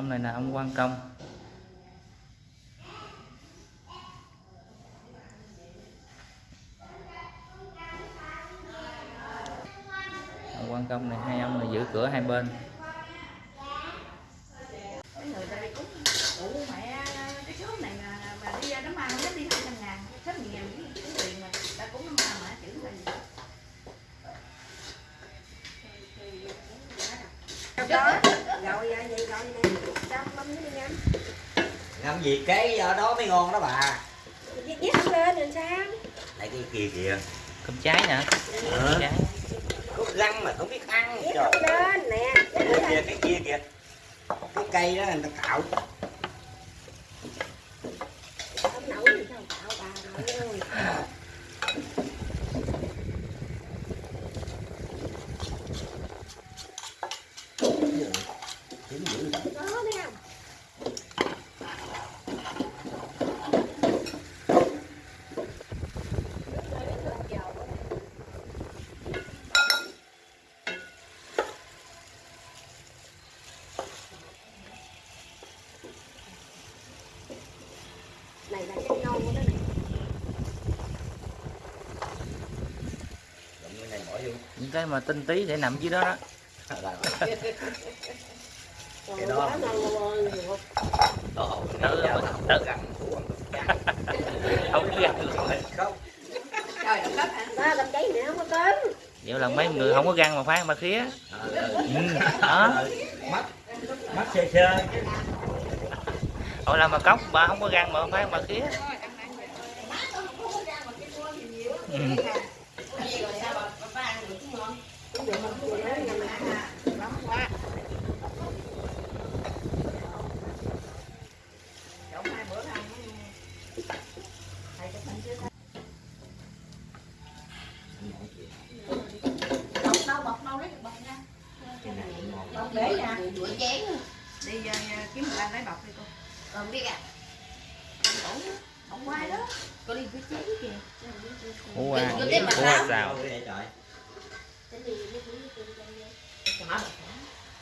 ông này là ông quan công. Ông quan công này, hai ông này giữ cửa hai bên Mấy người ta đi cúng ủ mẹ cái số này mà mà đi ra đám ma không dám đi hai trăm ngàn số người nghèo cái cái tiền mà ta cúng đám ma mà chữ là gì đó rồi vậy vậy rồi nè sao bấm nó đi nhanh làm gì cái ở đó mới ngon đó bà? Không lên rồi sao? Lại cái kia kìa. Cơm cháy nè. Cơm cháy. Có răng mà không biết ăn không lên nè. Cái kia kìa cái kia kìa. Cái cây đó người ta cạo không nấu gì sao cạo bà nội ơi Tiếng dữ vậy. có thấy không này là cái của nó này Động cái này bỏ vô những cái mà tinh tí để nằm dưới đó đó Cái đó- Ồ, Tự- tự- không có biết ăn được rồi. Không. trời đó cầm cháy nữa không có cơm vậy là mấy người không có răng mà phán mà khía ừ. đó mắt mắt sơ sơ Ủa là mà cốc, bà không có gan mà phải mà khía. Ừ. đâu nha. Để nha. Đuổi chén đi kiếm một anh lấy bọc đi cô còn biết à. Không quay đó. Có đi với chén kìa. Ủa qua Đừng có tiếp mặt Ủa qua vậy trời.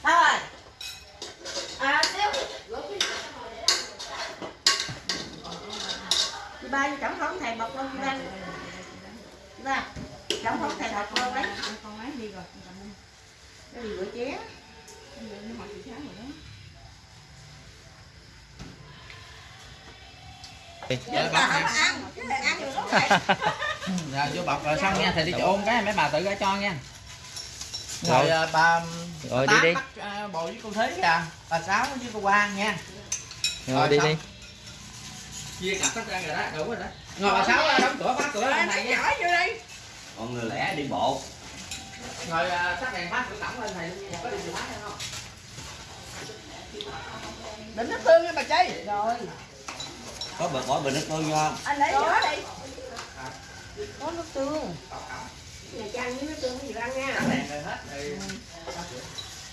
Sao rồi? À xíu. Đi ba chẳng không thầy bọc luôn ra ra chẳng không thầy bọc luôn đấy. Con ấy đi rồi cái đi rửa chén? Chị sáng rồi đó Rồi vô bọc rồi xong nha, thầy đi ôn cái mấy bà tự ra cho nha. Rồi. Rồi à, bà Rồi, bà đi Tám đi. bắt à, bồ với cô Thế kìa, bà Sáu với cô Quang nha. rồi Rồi, đi xong. đi Chia cặp hết ra rồi đó, đủ rồi đó. Rồi bà Sáu đóng cửa khóa cửa lên thầy nha. Còn người lẻ đi bộ Rồi à, tắt đèn khóa cửa cổng lên thầy luôn nha, có đi chìa khóa hay không? đừng nó tương nha bà chi rồi Có bật bỏ bình nước tương vô không? anh lấy giỏ đi. Có nước tương. Nhà trang với nước tương gì ăn nha. Tắt đèn rồi hết rồi.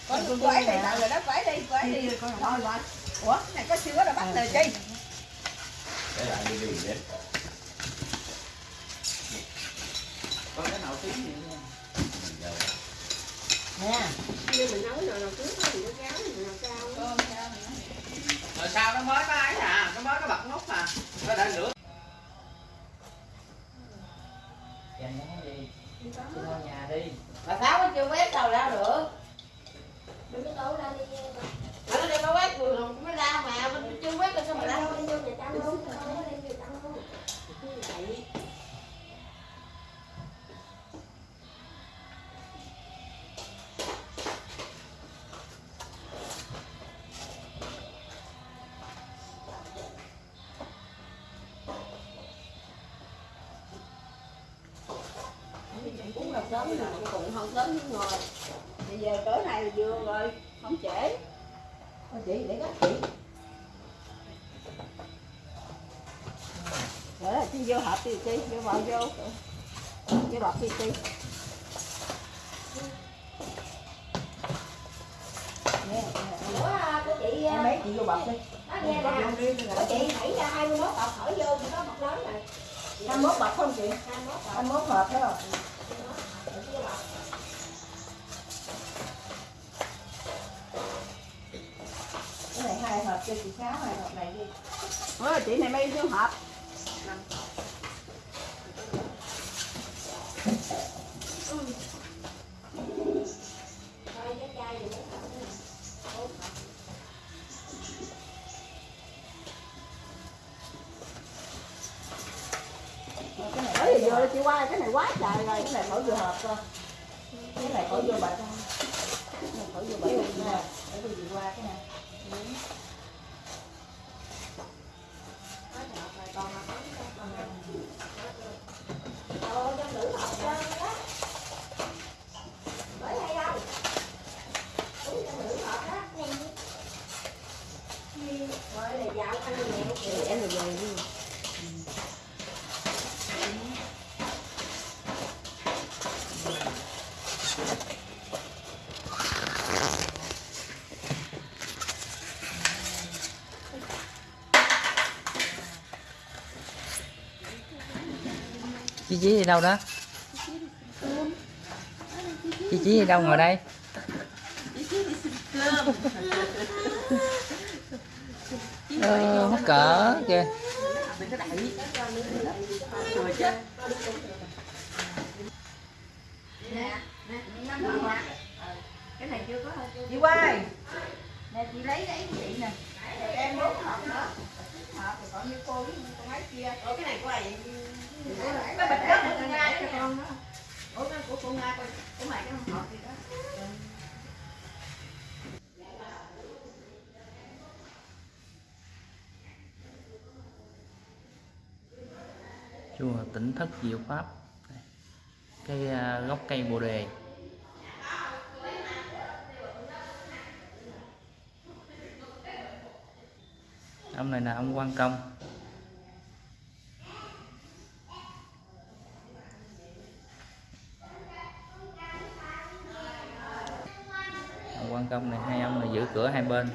có nước quẩy đi tặng rồi đó quẩy đi quẩy đi. thôi rồi ủa này có chưa đó bắt lời chi? Để lại đi đi để Có cái nào tiếng gì nha. nè. Mình nấu nồi nào trước thì nó cháo mình nào sao rồi sao nó mới có ấy à, nó mới có bật nút mà Nó đã lửa. Dành nó đi. Đi nhà đi. Bà sáu nó chưa quét đâu ra được. Sớm rồi cũng không sớm nhưng ngồi bây giờ này là vừa rồi không trễ. Thôi chị để gắt chị. Để là chị vô hộp đi chị vô vào vô. Vô bọc đi chị. Chị em mấy chị vô bọc đi. nó nghe nè. Chị thảy ra 21 bọc thổi vô thì có bọc lớn này 21 bọc không chị? 21 bọc. 21 hộp phải không cái này cho chị sáu này hộp này đi. Ôi, chị này mấy nhiêu hộp? Thôi cái chai gì cũng không cái chị qua, cái này quá trời rồi, cái này khỏi vừa hợp cơ. Cái này khỏi vừa bạch cái này khỏi vô bạch nè để tôi vừa qua cái này Ồ, trong nữ học trơn đó. Bởi hay đâu? Đúng trong nữ học đó. Rồi là dạo ăn nhẹ kìa. em rồi về đi Chí chí đi đâu đó? Chí chí đi đâu ngồi đây? Ờ, mắc cỡ kìa đừng có đẩy rồi chứ cái này chưa có chị quay nè chị lấy lấy của chị nè. Em bốn hộp nữa hộp rồi còn như cô với con kia. Ủa cái này của ai cái bịch đó của con nga cho con đó. Ủa cái của con nga coi của mày cái hộp gì đó. Chùa tỉnh thất diệu pháp cái à, gốc cây bồ đề. Ông này là ông quan công. Ông quan công này, hai ông này giữ cửa hai bên.